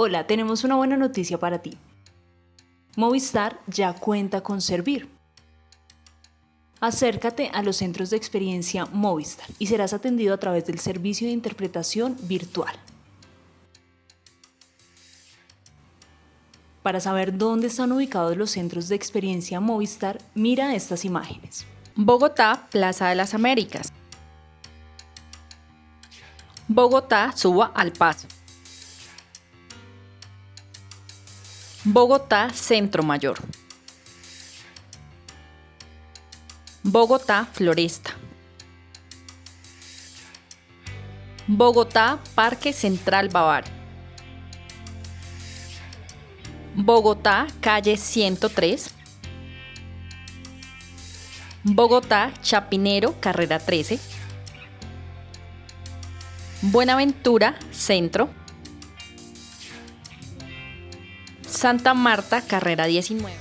Hola, tenemos una buena noticia para ti. Movistar ya cuenta con Servir. Acércate a los centros de experiencia Movistar y serás atendido a través del servicio de interpretación virtual. Para saber dónde están ubicados los centros de experiencia Movistar, mira estas imágenes. Bogotá, Plaza de las Américas. Bogotá, Suba al Paso. Bogotá, Centro Mayor. Bogotá, Floresta. Bogotá, Parque Central Bavar. Bogotá, calle 103. Bogotá, Chapinero, carrera 13. Buenaventura, centro. Santa Marta, carrera 19.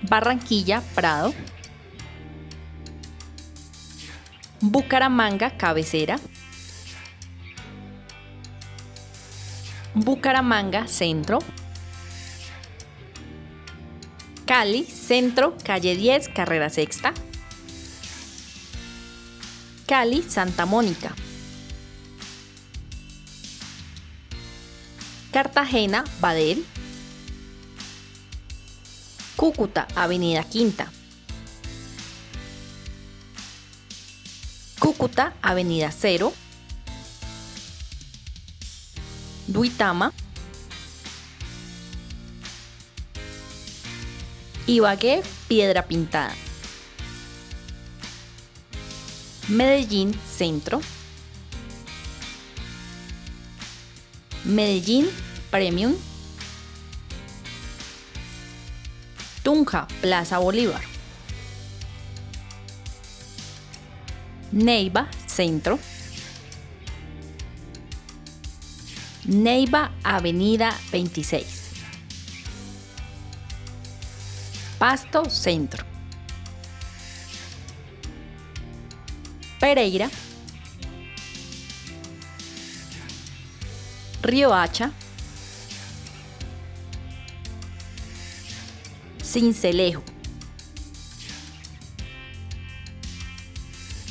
Barranquilla, Prado. Bucaramanga, cabecera. Bucaramanga, centro. Cali, centro, calle 10, carrera sexta. Cali, Santa Mónica. Cartagena, Badel. Cúcuta, Avenida Quinta. Cúcuta, Avenida Cero. Duitama. Ibagué, Piedra Pintada. Medellín, Centro. Medellín Premium, Tunja, Plaza Bolívar, Neiva, Centro, Neiva, Avenida 26, Pasto, Centro, Pereira, Río Hacha, Cincelejo,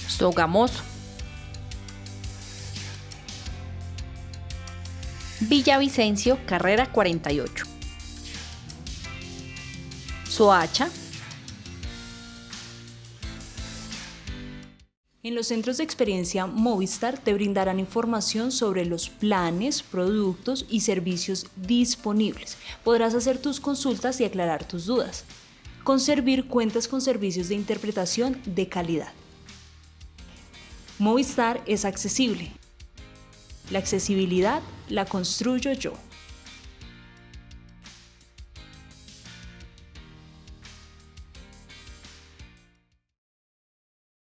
Sogamoso, Villavicencio, carrera 48, Soacha, En los centros de experiencia Movistar te brindarán información sobre los planes, productos y servicios disponibles. Podrás hacer tus consultas y aclarar tus dudas. Con Servir cuentas con servicios de interpretación de calidad. Movistar es accesible. La accesibilidad la construyo yo.